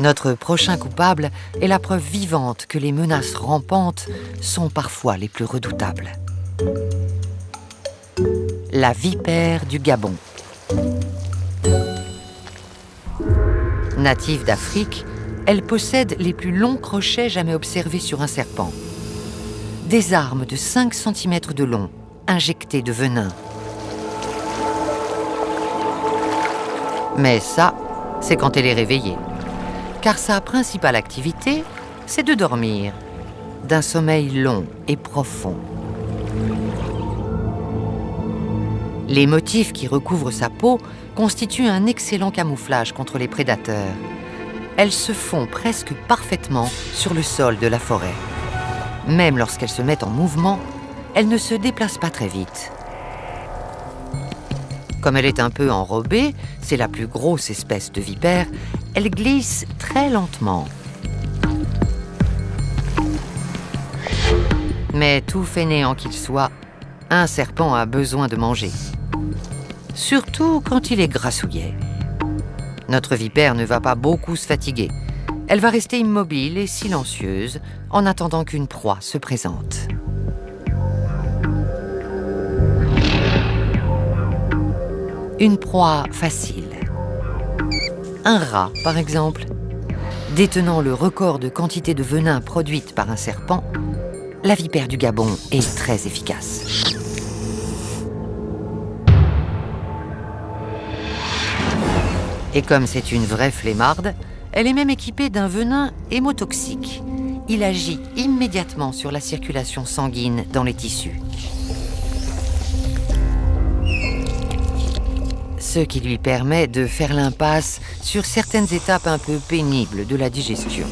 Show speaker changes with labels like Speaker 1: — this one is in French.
Speaker 1: Notre prochain coupable est la preuve vivante que les menaces rampantes sont parfois les plus redoutables. La vipère du Gabon. Native d'Afrique, elle possède les plus longs crochets jamais observés sur un serpent. Des armes de 5 cm de long, injectées de venin. Mais ça, c'est quand elle est réveillée. Car sa principale activité, c'est de dormir, d'un sommeil long et profond. Les motifs qui recouvrent sa peau constituent un excellent camouflage contre les prédateurs. Elles se font presque parfaitement sur le sol de la forêt. Même lorsqu'elles se mettent en mouvement, elles ne se déplacent pas très vite. Comme elle est un peu enrobée, c'est la plus grosse espèce de vipère, elle glisse très lentement. Mais tout fainéant qu'il soit, un serpent a besoin de manger. Surtout quand il est grassouillet. Notre vipère ne va pas beaucoup se fatiguer. Elle va rester immobile et silencieuse en attendant qu'une proie se présente. Une proie facile. Un rat, par exemple. Détenant le record de quantité de venin produite par un serpent, la vipère du Gabon est très efficace. Et comme c'est une vraie flemmarde, elle est même équipée d'un venin hémotoxique. Il agit immédiatement sur la circulation sanguine dans les tissus. Ce qui lui permet de faire l'impasse sur certaines étapes un peu pénibles de la digestion.